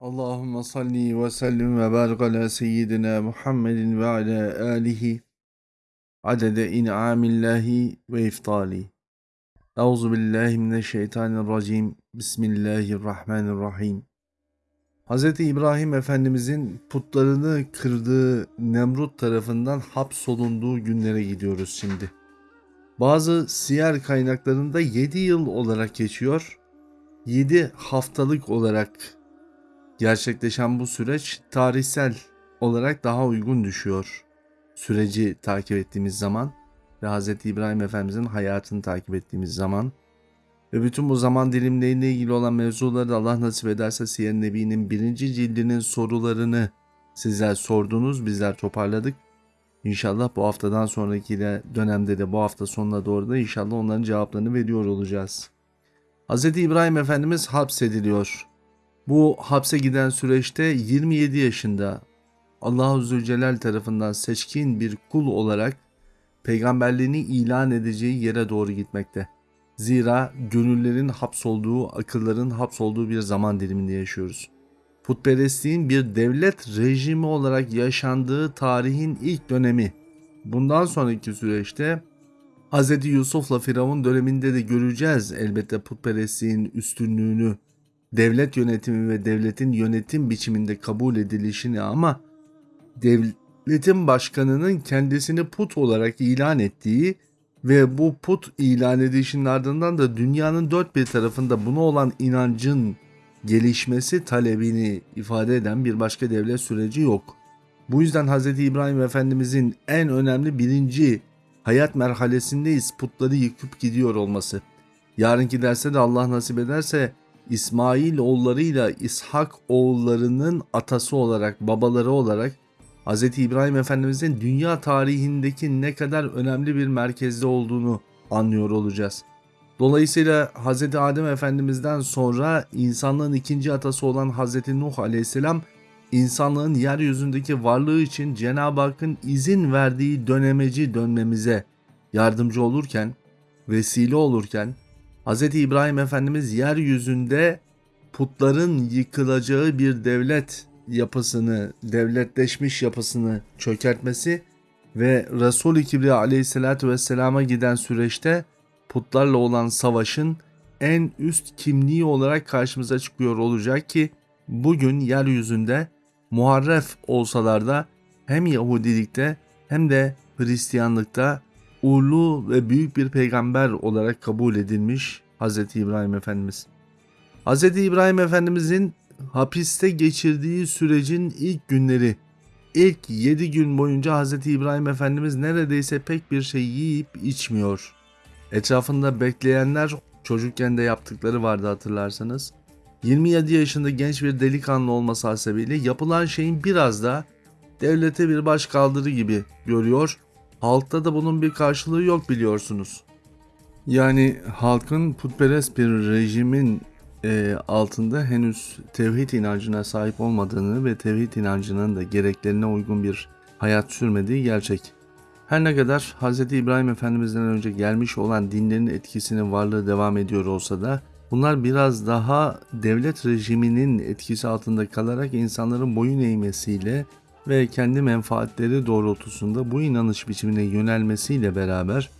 Allahümme salli ve sellim ve barik ala seyyidina Muhammedin ve ala alihi adede in'amillahi ve iftali. Euzu billahi mineşşeytanirracim. Bismillahirrahmanirrahim. Hz. İbrahim Efendimizin putlarını kırdığı Nemrut tarafından hapsolunduğu günlere gidiyoruz şimdi. Bazı siyer kaynaklarında 7 yıl olarak geçiyor. 7 haftalık olarak gerçekleşen bu süreç tarihsel olarak daha uygun düşüyor. Süreci takip ettiğimiz zaman ve Hz. İbrahim Efendimizin hayatını takip ettiğimiz zaman ve bütün bu zaman dilimleriyle ilgili olan mevzuları da Allah nasip ederse Siyer Nebi'nin birinci cildinin sorularını sizler sordunuz, bizler toparladık. İnşallah bu haftadan sonraki de dönemde de bu hafta sonuna doğru da inşallah onların cevaplarını veriyor olacağız. Hz. İbrahim Efendimiz hapsediliyor. Bu hapse giden süreçte 27 yaşında Allahu Zülcelal tarafından seçkin bir kul olarak peygamberliğini ilan edeceği yere doğru gitmekte. Zira gönüllerin hapsolduğu, akılların hapsolduğu bir zaman diliminde yaşıyoruz. Putperestliğin bir devlet rejimi olarak yaşandığı tarihin ilk dönemi. Bundan sonraki süreçte Hz. Yusuf'la Firavun döneminde de göreceğiz elbette putperestliğin üstünlüğünü, devlet yönetimi ve devletin yönetim biçiminde kabul edilişini ama devletin başkanının kendisini put olarak ilan ettiği ve bu put ilan edişinin ardından da dünyanın dört bir tarafında buna olan inancın gelişmesi talebini ifade eden bir başka devlet süreci yok. Bu yüzden Hz. İbrahim Efendimizin en önemli birinci hayat merhalesindeyiz putları yıkıp gidiyor olması. Yarınki derste de Allah nasip ederse İsmail oğullarıyla İshak oğullarının atası olarak, babaları olarak Hz. İbrahim Efendimizin dünya tarihindeki ne kadar önemli bir merkezde olduğunu anlıyor olacağız. Dolayısıyla Hz. Adem Efendimiz'den sonra insanlığın ikinci atası olan Hz. Nuh Aleyhisselam insanlığın yeryüzündeki varlığı için Cenab-ı Hakk'ın izin verdiği dönemeci dönmemize yardımcı olurken, vesile olurken Hz. İbrahim Efendimiz yeryüzünde putların yıkılacağı bir devlet yapısını, devletleşmiş yapısını çökertmesi ve Resul-i Kibriya aleyhissalatü vesselama giden süreçte putlarla olan savaşın en üst kimliği olarak karşımıza çıkıyor olacak ki bugün yeryüzünde muharref olsalar da hem Yahudilikte hem de Hristiyanlıkta uğurlu ve büyük bir peygamber olarak kabul edilmiş Hz. İbrahim Efendimiz. Hz. İbrahim Efendimizin hapiste geçirdiği sürecin ilk günleri, ilk 7 gün boyunca Hz. İbrahim Efendimiz neredeyse pek bir şey yiyip içmiyor. Etrafında bekleyenler çocukken de yaptıkları vardı hatırlarsanız. 27 yaşında genç bir delikanlı olması hasebiyle yapılan şeyin biraz da devlete bir baş kaldırı gibi görüyor. Halkta da bunun bir karşılığı yok biliyorsunuz. Yani halkın putperest bir rejimin e, altında henüz tevhid inancına sahip olmadığını ve tevhid inancının da gereklerine uygun bir hayat sürmediği gerçek. Her ne kadar Hz. İbrahim Efendimiz'den önce gelmiş olan dinlerin etkisinin varlığı devam ediyor olsa da bunlar biraz daha devlet rejiminin etkisi altında kalarak insanların boyun eğmesiyle ve kendi menfaatleri doğrultusunda bu inanış biçimine yönelmesiyle beraber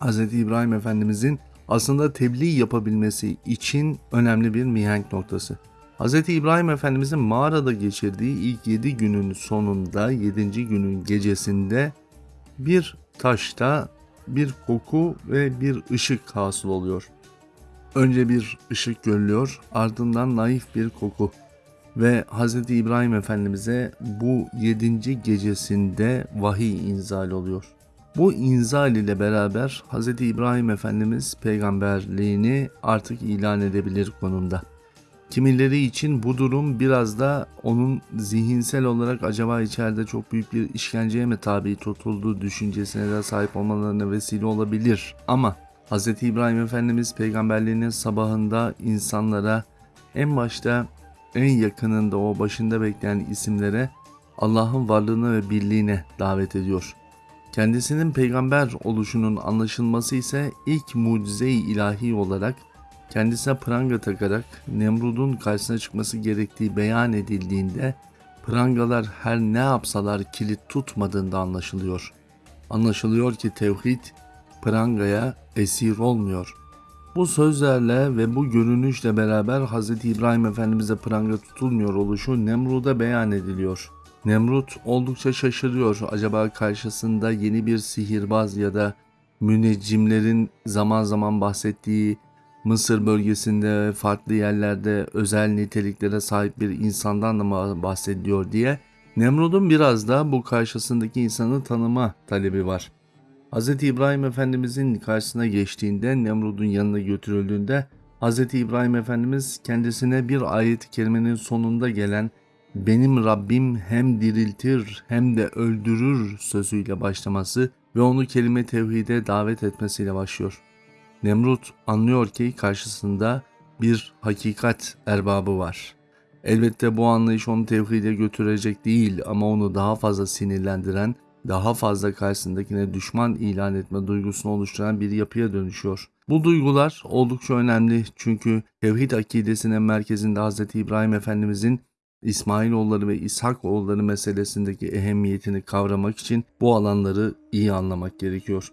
Hz. İbrahim Efendimizin aslında tebliğ yapabilmesi için önemli bir mihenk noktası. Hz. İbrahim Efendimizin mağarada geçirdiği ilk 7 günün sonunda 7. günün gecesinde bir taşta bir koku ve bir ışık hasıl oluyor. Önce bir ışık görülüyor ardından naif bir koku ve Hz. İbrahim Efendimiz'e bu 7. gecesinde vahiy inzal oluyor. Bu inzal ile beraber Hz. İbrahim Efendimiz peygamberliğini artık ilan edebilir konumda. Kimileri için bu durum biraz da onun zihinsel olarak acaba içeride çok büyük bir işkenceye mi tabi tutulduğu düşüncesine de sahip olmalarına vesile olabilir. Ama Hz. İbrahim Efendimiz peygamberliğinin sabahında insanlara en başta en yakınında o başında bekleyen isimlere Allah'ın varlığına ve birliğine davet ediyor. Kendisinin peygamber oluşunun anlaşılması ise ilk mucize-i ilahi olarak kendisine pranga takarak Nemrud'un karşısına çıkması gerektiği beyan edildiğinde prangalar her ne yapsalar kilit tutmadığında anlaşılıyor. Anlaşılıyor ki tevhid prangaya esir olmuyor. Bu sözlerle ve bu görünüşle beraber Hz. İbrahim Efendimiz'e pranga tutulmuyor oluşu Nemrud'a beyan ediliyor. Nemrut oldukça şaşırıyor. Acaba karşısında yeni bir sihirbaz ya da müneccimlerin zaman zaman bahsettiği Mısır bölgesinde farklı yerlerde özel niteliklere sahip bir insandan da mı bahsediyor diye Nemrut'un biraz da bu karşısındaki insanı tanıma talebi var. Hz. İbrahim Efendimizin karşısına geçtiğinde Nemrud'un yanına götürüldüğünde Hz. İbrahim Efendimiz kendisine bir ayet-i kerimenin sonunda gelen benim Rabbim hem diriltir hem de öldürür sözüyle başlaması ve onu kelime tevhide davet etmesiyle başlıyor. Nemrut anlıyor ki karşısında bir hakikat erbabı var. Elbette bu anlayış onu tevhide götürecek değil ama onu daha fazla sinirlendiren, daha fazla karşısındakine düşman ilan etme duygusunu oluşturan bir yapıya dönüşüyor. Bu duygular oldukça önemli çünkü tevhid akidesinin merkezinde Hz. İbrahim Efendimizin İsmailoğulları ve İshakoğulları meselesindeki ehemmiyetini kavramak için bu alanları iyi anlamak gerekiyor.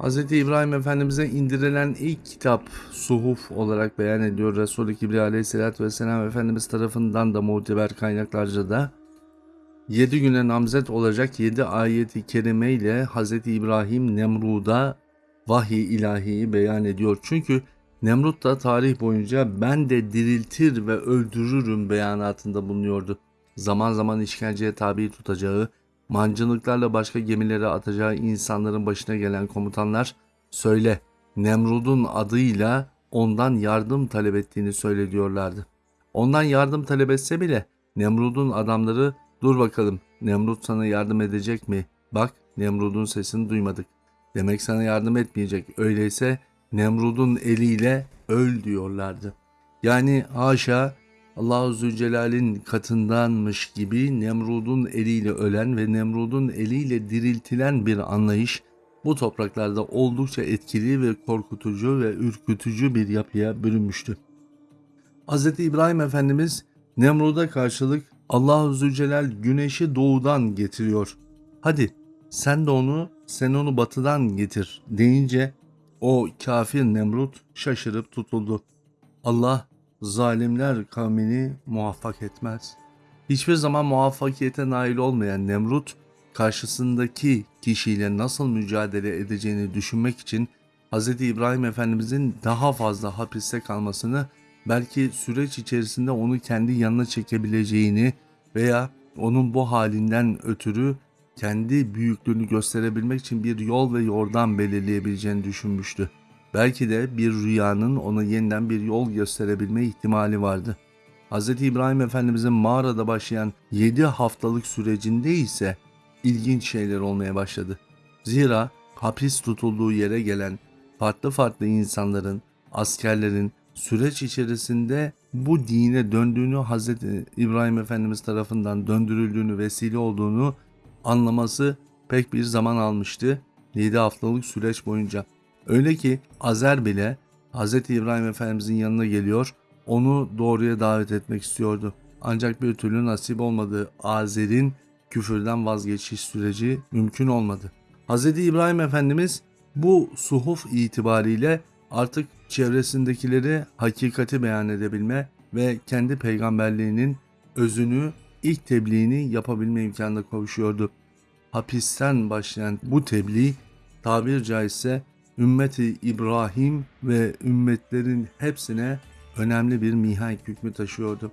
Hz. İbrahim Efendimiz'e indirilen ilk kitap Suhuf olarak beyan ediyor. Resul-i Kibriya Aleyhisselatü Vesselam Efendimiz tarafından da muteber kaynaklarca da 7 güne namzet olacak 7 ayeti kerime ile Hz. İbrahim Nemrud'a vahiy ilahiyi beyan ediyor. Çünkü Nemrut da tarih boyunca ben de diriltir ve öldürürüm beyanatında bulunuyordu. Zaman zaman işkenceye tabi tutacağı, mancınıklarla başka gemilere atacağı insanların başına gelen komutanlar söyle Nemrud'un adıyla ondan yardım talep ettiğini söylediyorlardı. Ondan yardım talep etse bile Nemrud'un adamları dur bakalım Nemrut sana yardım edecek mi? Bak Nemrud'un sesini duymadık. Demek sana yardım etmeyecek. Öyleyse Nemrud'un eliyle öl diyorlardı. Yani haşa Allahu Zülcelal'in katındanmış gibi Nemrud'un eliyle ölen ve Nemrud'un eliyle diriltilen bir anlayış bu topraklarda oldukça etkili ve korkutucu ve ürkütücü bir yapıya bürünmüştü. Hz. İbrahim Efendimiz Nemrud'a karşılık Allahu Zülcelal güneşi doğudan getiriyor. Hadi sen de onu sen onu batıdan getir deyince o kafir Nemrut şaşırıp tutuldu. Allah zalimler kavmini muvaffak etmez. Hiçbir zaman muvaffakiyete nail olmayan Nemrut karşısındaki kişiyle nasıl mücadele edeceğini düşünmek için Hz. İbrahim Efendimizin daha fazla hapiste kalmasını belki süreç içerisinde onu kendi yanına çekebileceğini veya onun bu halinden ötürü kendi büyüklüğünü gösterebilmek için bir yol ve yordam belirleyebileceğini düşünmüştü. Belki de bir rüyanın ona yeniden bir yol gösterebilme ihtimali vardı. Hz. İbrahim Efendimizin mağarada başlayan 7 haftalık sürecinde ise ilginç şeyler olmaya başladı. Zira hapis tutulduğu yere gelen farklı farklı insanların, askerlerin süreç içerisinde bu dine döndüğünü Hz. İbrahim Efendimiz tarafından döndürüldüğünü vesile olduğunu anlaması pek bir zaman almıştı 7 haftalık süreç boyunca. Öyle ki Azer bile Hz. İbrahim Efendimizin yanına geliyor, onu doğruya davet etmek istiyordu. Ancak bir türlü nasip olmadı. Azer'in küfürden vazgeçiş süreci mümkün olmadı. Hz. İbrahim Efendimiz bu suhuf itibariyle artık çevresindekileri hakikati beyan edebilme ve kendi peygamberliğinin özünü ilk tebliğini yapabilme imkanına kavuşuyordu. Hapisten başlayan bu tebliğ tabir caizse ümmeti İbrahim ve ümmetlerin hepsine önemli bir mihenk hükmü taşıyordu.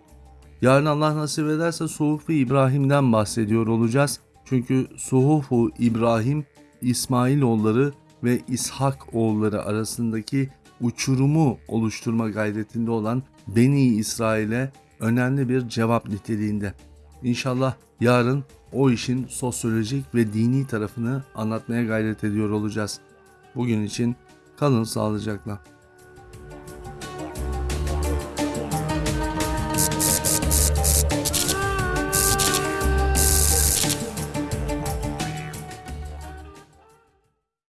Yarın Allah nasip ederse Suhuf-u İbrahim'den bahsediyor olacağız. Çünkü Suhuf-u İbrahim İsmail oğulları ve İshak oğulları arasındaki uçurumu oluşturma gayretinde olan Beni İsrail'e önemli bir cevap niteliğinde. İnşallah yarın o işin sosyolojik ve dini tarafını anlatmaya gayret ediyor olacağız. Bugün için kalın sağlıcakla.